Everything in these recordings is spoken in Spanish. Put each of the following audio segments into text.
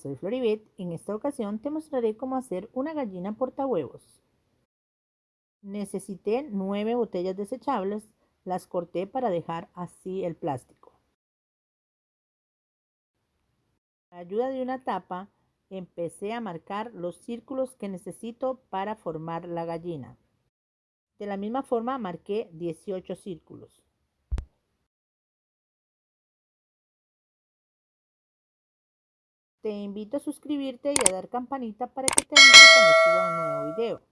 soy Floribet. En esta ocasión te mostraré cómo hacer una gallina portahuevos. Necesité nueve botellas desechables, las corté para dejar así el plástico. Con ayuda de una tapa, empecé a marcar los círculos que necesito para formar la gallina. De la misma forma marqué 18 círculos. Te invito a suscribirte y a dar campanita para que te avise cuando suba un nuevo video.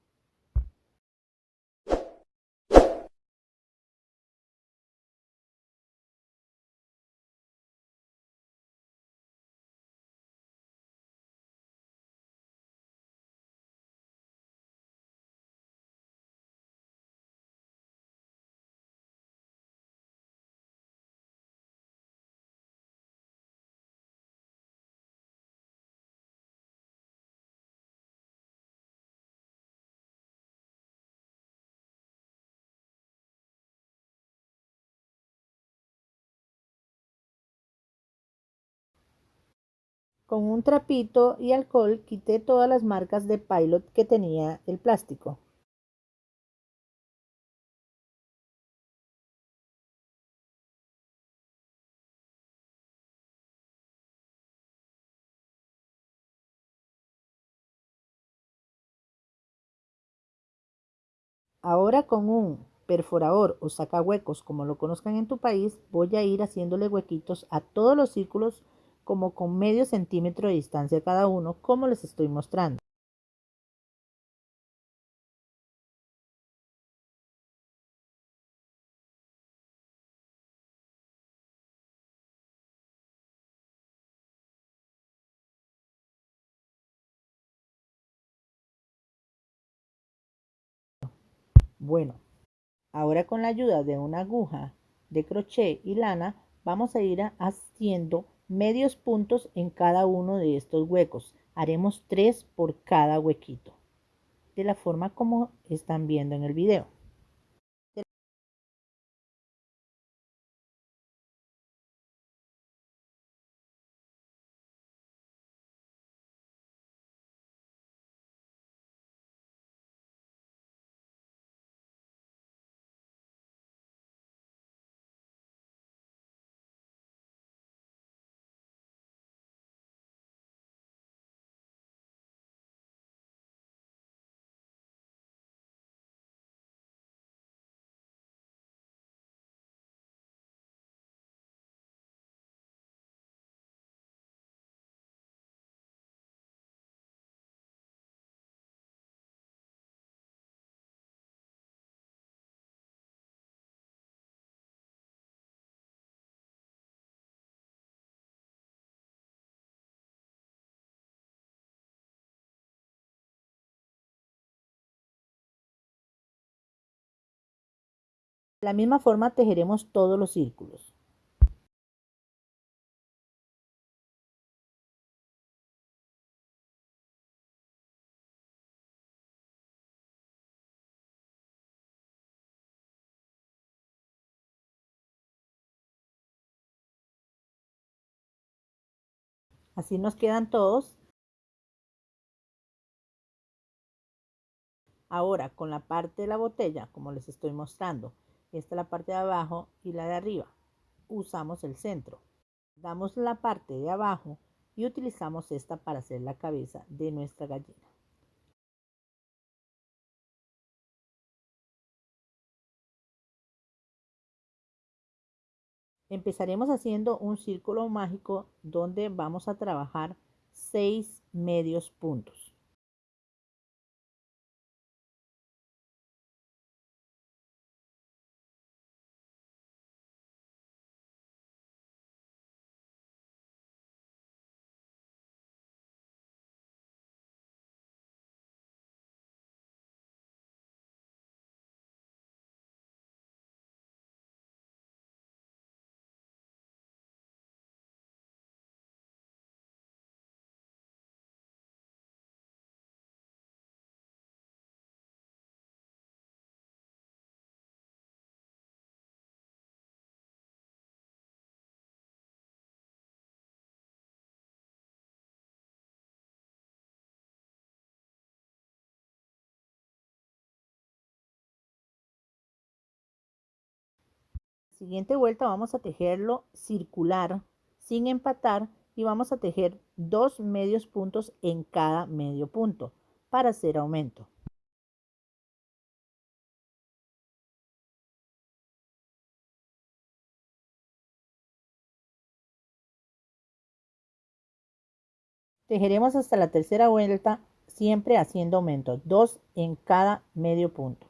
Con un trapito y alcohol quité todas las marcas de pilot que tenía el plástico. Ahora con un perforador o sacahuecos, como lo conozcan en tu país, voy a ir haciéndole huequitos a todos los círculos como con medio centímetro de distancia cada uno, como les estoy mostrando. Bueno, ahora con la ayuda de una aguja de crochet y lana vamos a ir haciendo medios puntos en cada uno de estos huecos. Haremos tres por cada huequito, de la forma como están viendo en el video. De la misma forma tejeremos todos los círculos. Así nos quedan todos. Ahora con la parte de la botella, como les estoy mostrando, esta es la parte de abajo y la de arriba. Usamos el centro. Damos la parte de abajo y utilizamos esta para hacer la cabeza de nuestra gallina. Empezaremos haciendo un círculo mágico donde vamos a trabajar seis medios puntos. Siguiente vuelta vamos a tejerlo circular sin empatar y vamos a tejer dos medios puntos en cada medio punto para hacer aumento. Tejeremos hasta la tercera vuelta siempre haciendo aumento, dos en cada medio punto.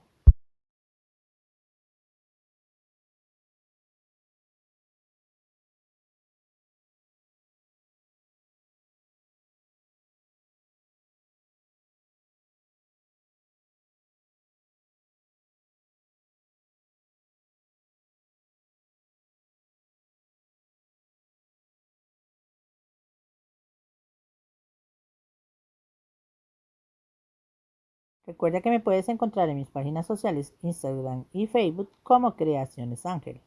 Recuerda que me puedes encontrar en mis páginas sociales Instagram y Facebook como Creaciones Ángel.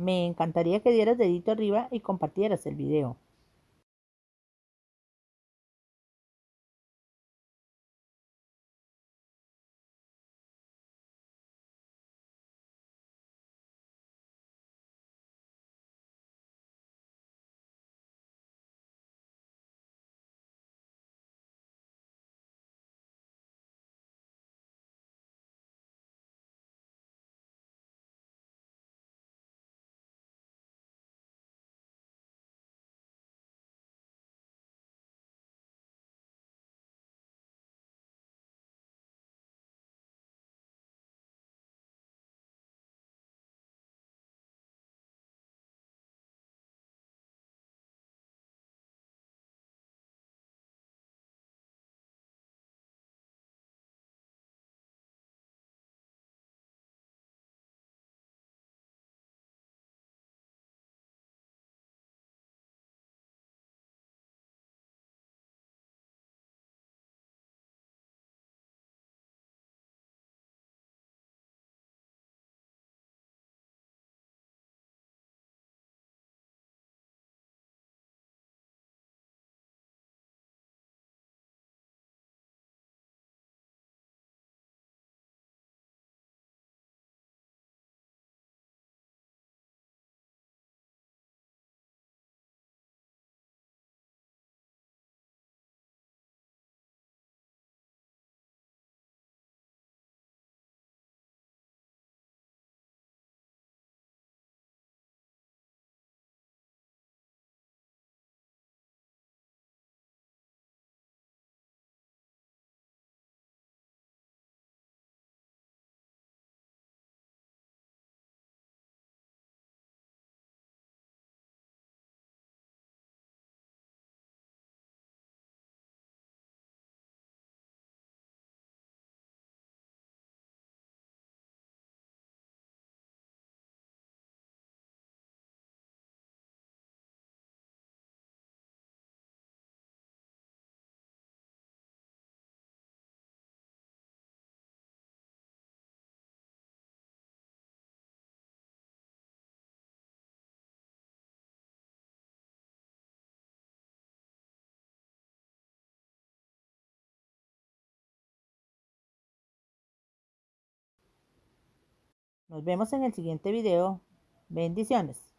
Me encantaría que dieras dedito arriba y compartieras el video. Nos vemos en el siguiente video. Bendiciones.